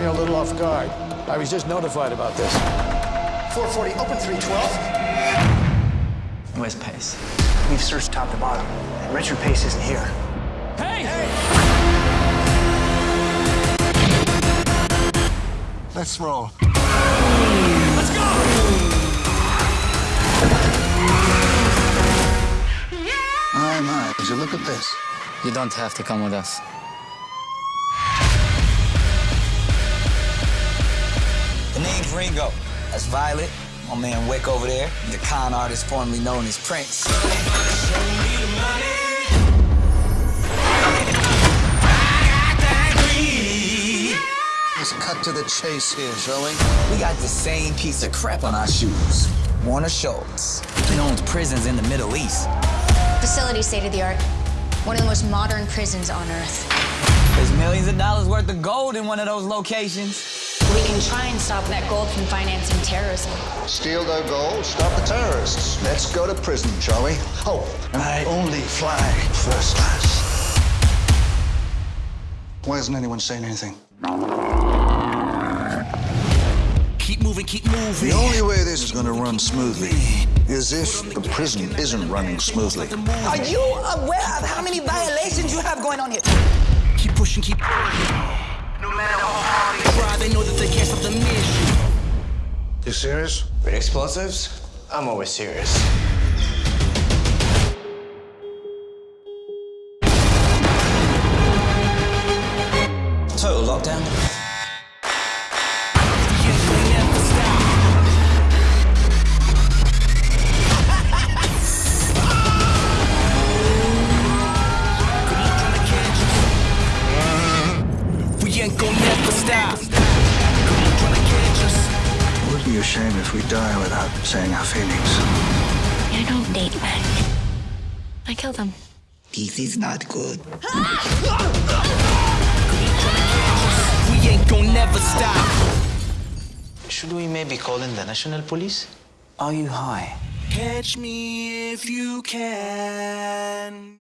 me a little off guard. I was just notified about this. 440, open 312. Where's Pace? We've searched top to bottom, and Richard Pace isn't here. Hey! Let's roll. Let's go! My, my, would you look at this? You don't have to come with us. Name's Ringo. That's Violet. My man Wick over there. The con artist formerly known as Prince. Let's cut to the chase here, shall we? We got the same piece of crap on our shoes. Warner Schultz. He owns prisons in the Middle East. Facility state of the art. One of the most modern prisons on Earth. There's millions of dollars worth of gold in one of those locations. We can try and stop that gold from financing terrorism. Steal their gold, stop the terrorists. Let's go to prison, shall we? Oh, and I only fly first class. Why isn't anyone saying anything? Keep moving, keep moving. The only way this is going to run smoothly is if the prison isn't running smoothly. Are you aware of how many violations you have going on here? Keep pushing, keep. No matter how hard they try, they know that they can't stop the mission. You serious? With explosives, I'm always serious. Total lockdown. A shame if we die without saying our feelings. I don't date men. I kill them. This is not good. We ain't gonna never stop. Should we maybe call in the national police? Are you high? Catch me if you can.